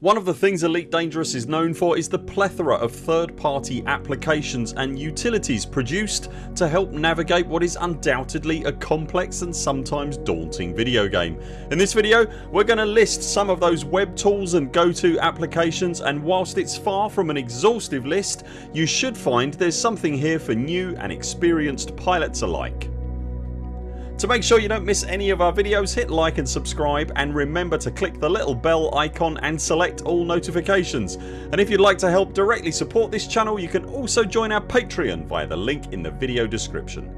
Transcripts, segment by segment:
One of the things Elite Dangerous is known for is the plethora of third party applications and utilities produced to help navigate what is undoubtedly a complex and sometimes daunting video game. In this video we're going to list some of those web tools and go to applications and whilst it's far from an exhaustive list you should find there's something here for new and experienced pilots alike. To make sure you don't miss any of our videos hit like and subscribe and remember to click the little bell icon and select all notifications and if you'd like to help directly support this channel you can also join our Patreon via the link in the video description.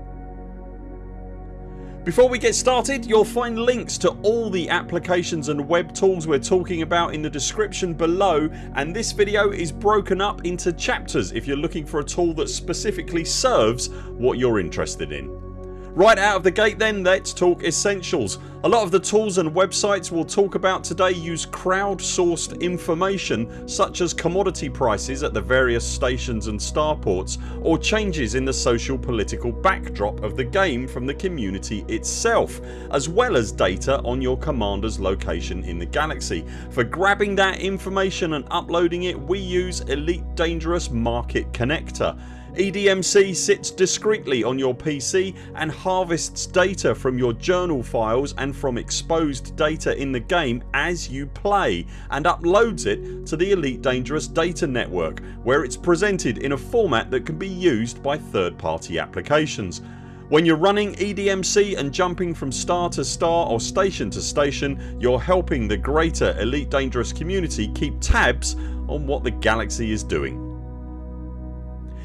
Before we get started you'll find links to all the applications and web tools we're talking about in the description below and this video is broken up into chapters if you're looking for a tool that specifically serves what you're interested in. Right out of the gate then let's talk essentials. A lot of the tools and websites we'll talk about today use crowdsourced information such as commodity prices at the various stations and starports or changes in the social political backdrop of the game from the community itself as well as data on your commanders location in the galaxy. For grabbing that information and uploading it we use Elite Dangerous Market Connector. EDMC sits discreetly on your PC and harvests data from your journal files and from exposed data in the game as you play and uploads it to the Elite Dangerous data network where it's presented in a format that can be used by third party applications. When you're running EDMC and jumping from star to star or station to station you're helping the greater Elite Dangerous community keep tabs on what the galaxy is doing.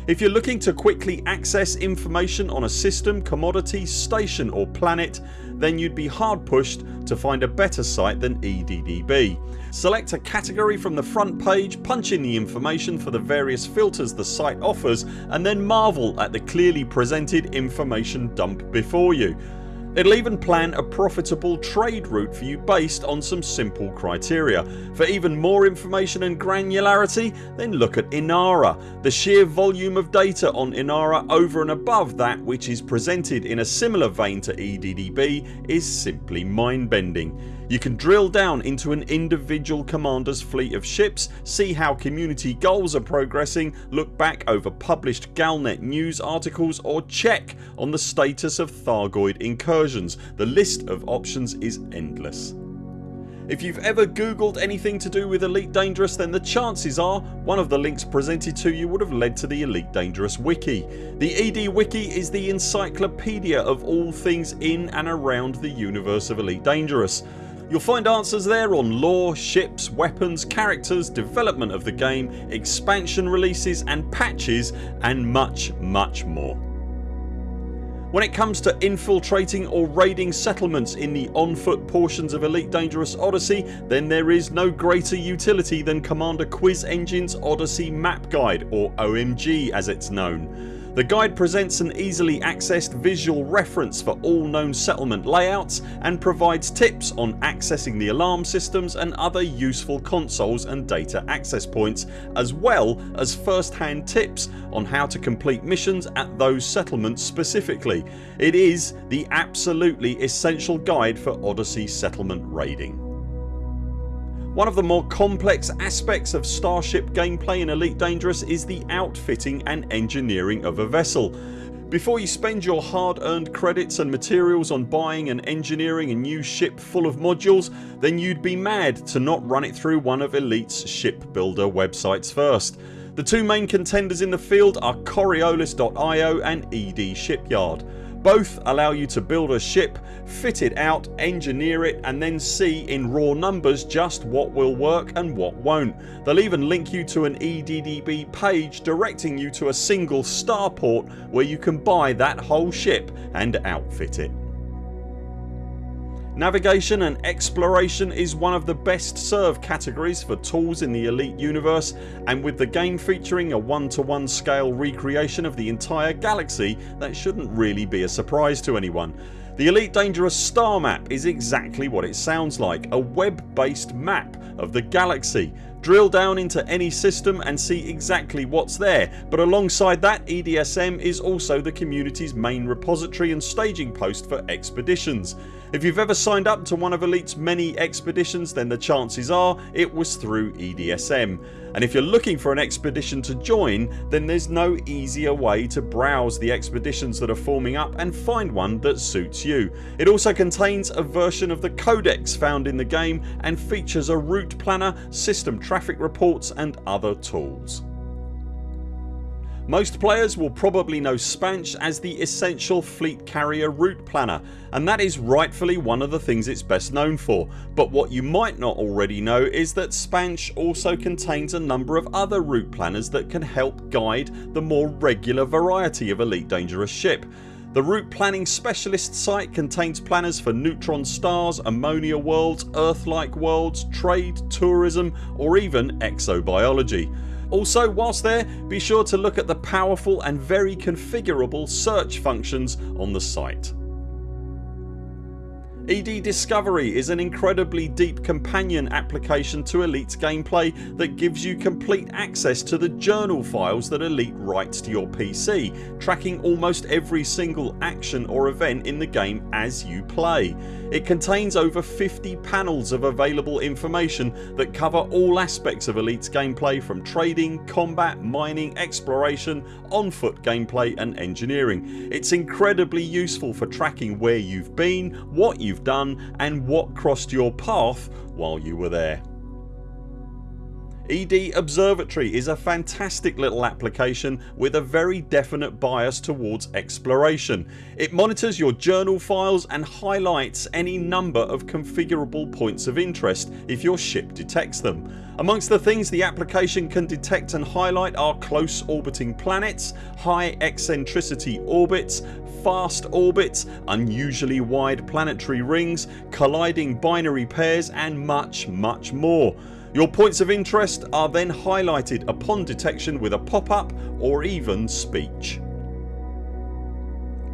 If you're looking to quickly access information on a system, commodity, station or planet then you'd be hard pushed to find a better site than EDDB. Select a category from the front page, punch in the information for the various filters the site offers and then marvel at the clearly presented information dump before you. It'll even plan a profitable trade route for you based on some simple criteria. For even more information and granularity then look at Inara. The sheer volume of data on Inara over and above that which is presented in a similar vein to EDDB is simply mind bending. You can drill down into an individual commander's fleet of ships, see how community goals are progressing, look back over published Galnet news articles or check on the status of Thargoid incursions. The list of options is endless. If you've ever googled anything to do with Elite Dangerous then the chances are one of the links presented to you would have led to the Elite Dangerous wiki. The ED wiki is the encyclopedia of all things in and around the universe of Elite Dangerous. You'll find answers there on lore, ships, weapons, characters, development of the game, expansion releases and patches and much much more. When it comes to infiltrating or raiding settlements in the on foot portions of Elite Dangerous Odyssey then there is no greater utility than Commander Quiz Engine's Odyssey Map Guide or OMG as it's known. The guide presents an easily accessed visual reference for all known settlement layouts and provides tips on accessing the alarm systems and other useful consoles and data access points as well as first hand tips on how to complete missions at those settlements specifically. It is the absolutely essential guide for Odyssey settlement raiding. One of the more complex aspects of Starship gameplay in Elite Dangerous is the outfitting and engineering of a vessel. Before you spend your hard earned credits and materials on buying and engineering a new ship full of modules then you'd be mad to not run it through one of Elite's shipbuilder websites first. The two main contenders in the field are Coriolis.io and ED Shipyard. Both allow you to build a ship, fit it out, engineer it and then see in raw numbers just what will work and what won't. They'll even link you to an EDDB page directing you to a single starport where you can buy that whole ship and outfit it. Navigation and exploration is one of the best served categories for tools in the Elite universe and with the game featuring a one to one scale recreation of the entire galaxy that shouldn't really be a surprise to anyone. The Elite Dangerous star map is exactly what it sounds like, a web based map of the galaxy Drill down into any system and see exactly what's there but alongside that EDSM is also the community's main repository and staging post for expeditions. If you've ever signed up to one of Elite's many expeditions then the chances are it was through EDSM and if you're looking for an expedition to join then there's no easier way to browse the expeditions that are forming up and find one that suits you. It also contains a version of the codex found in the game and features a route planner, system traffic reports and other tools. Most players will probably know Spansh as the essential fleet carrier route planner and that is rightfully one of the things it's best known for but what you might not already know is that Spansh also contains a number of other route planners that can help guide the more regular variety of Elite Dangerous ship. The route planning specialist site contains planners for neutron stars, ammonia worlds, Earth-like worlds, trade, tourism or even exobiology. Also whilst there be sure to look at the powerful and very configurable search functions on the site. ED Discovery is an incredibly deep companion application to Elite's gameplay that gives you complete access to the journal files that Elite writes to your PC tracking almost every single action or event in the game as you play. It contains over 50 panels of available information that cover all aspects of Elite's gameplay from trading, combat, mining, exploration, on foot gameplay and engineering. It's incredibly useful for tracking where you've been, what you've done and what crossed your path while you were there. ED Observatory is a fantastic little application with a very definite bias towards exploration. It monitors your journal files and highlights any number of configurable points of interest if your ship detects them. Amongst the things the application can detect and highlight are close orbiting planets, high eccentricity orbits, fast orbits, unusually wide planetary rings, colliding binary pairs and much much more. Your points of interest are then highlighted upon detection with a pop up or even speech.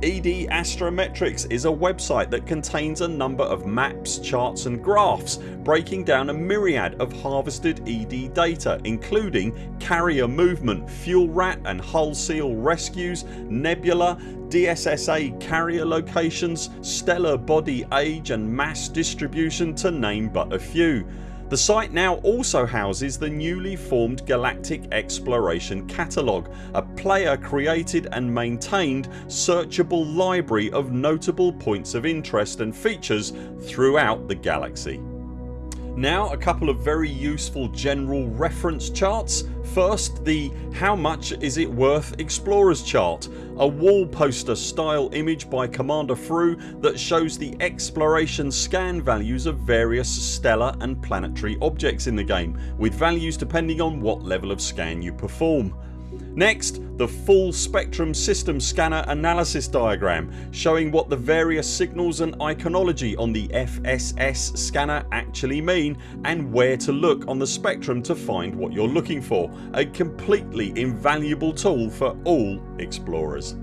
ED Astrometrics is a website that contains a number of maps, charts and graphs breaking down a myriad of harvested ED data including carrier movement, fuel rat and hull seal rescues, nebula, DSSA carrier locations, stellar body age and mass distribution to name but a few. The site now also houses the newly formed Galactic Exploration Catalogue, a player created and maintained searchable library of notable points of interest and features throughout the galaxy. Now a couple of very useful general reference charts. First the how much is it worth explorers chart. A wall poster style image by Commander Frew that shows the exploration scan values of various stellar and planetary objects in the game with values depending on what level of scan you perform. Next the full spectrum system scanner analysis diagram showing what the various signals and iconology on the FSS scanner actually mean and where to look on the spectrum to find what you're looking for. A completely invaluable tool for all explorers.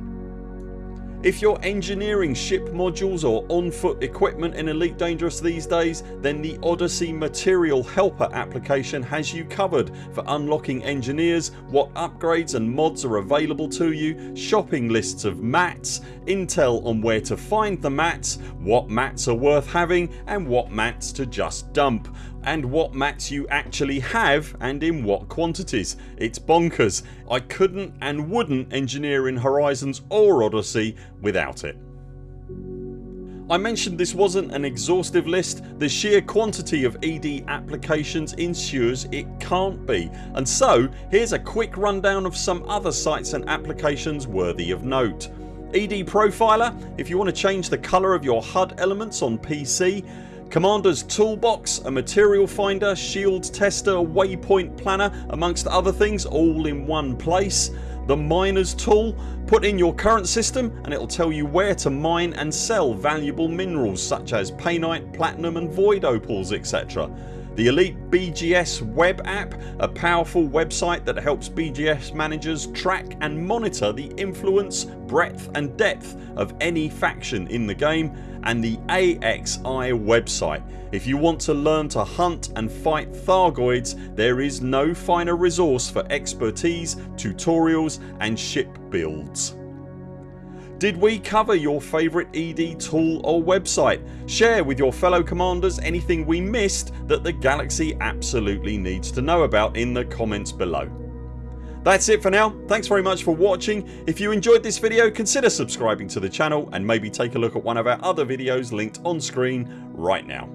If you're engineering ship modules or on foot equipment in Elite Dangerous these days then the Odyssey Material Helper application has you covered for unlocking engineers, what upgrades and mods are available to you, shopping lists of mats, intel on where to find the mats, what mats are worth having and what mats to just dump and what mats you actually have and in what quantities. It's bonkers. I couldn't and wouldn't engineer in Horizons or Odyssey without it. I mentioned this wasn't an exhaustive list. The sheer quantity of ED applications ensures it can't be and so here's a quick rundown of some other sites and applications worthy of note. ED Profiler if you want to change the colour of your HUD elements on PC Commander's Toolbox, a material finder, shield tester, waypoint planner amongst other things all in one place. The Miners tool, put in your current system and it'll tell you where to mine and sell valuable minerals such as painite, platinum and void opals etc. The Elite BGS web app, a powerful website that helps BGS managers track and monitor the influence, breadth and depth of any faction in the game and the AXI website. If you want to learn to hunt and fight Thargoids there is no finer resource for expertise, tutorials and ship builds. Did we cover your favourite ED tool or website? Share with your fellow commanders anything we missed that the galaxy absolutely needs to know about in the comments below. That's it for now. Thanks very much for watching. If you enjoyed this video consider subscribing to the channel and maybe take a look at one of our other videos linked on screen right now.